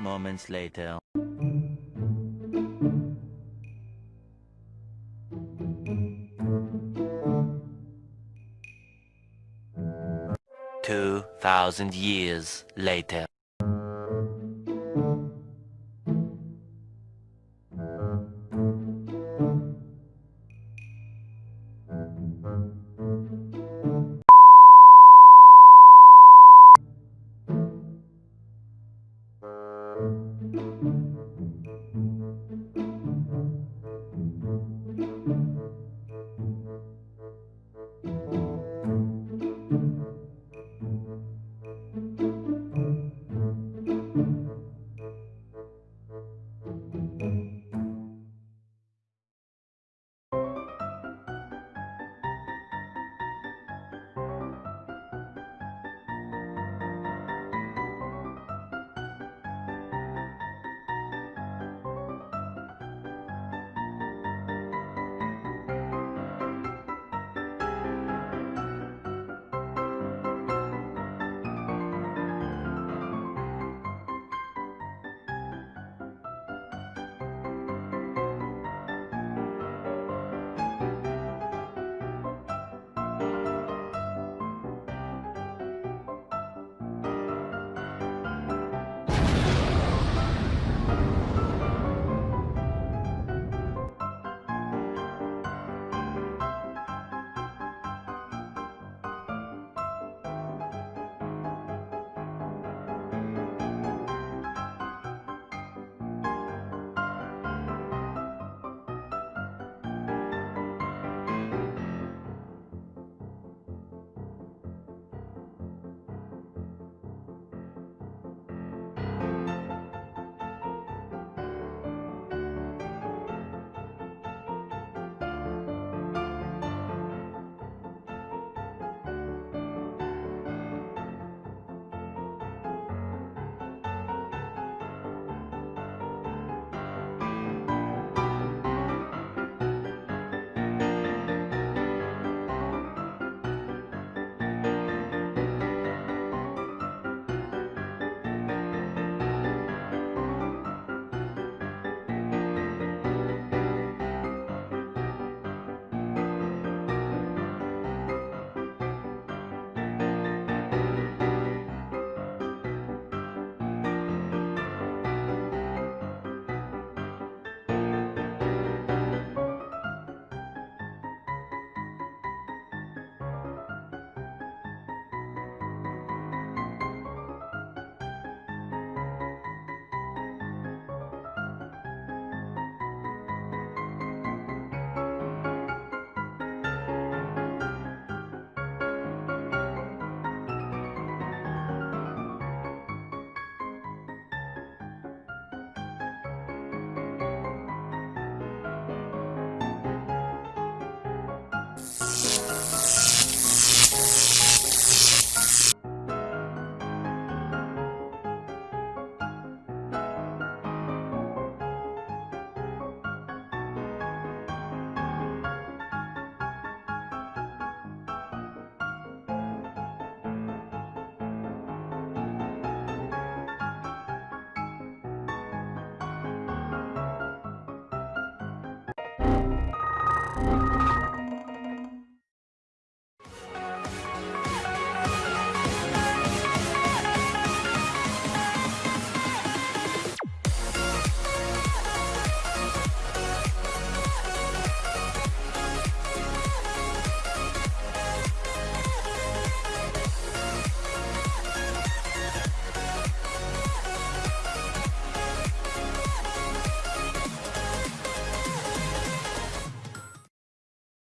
Moments later. Two thousand years later.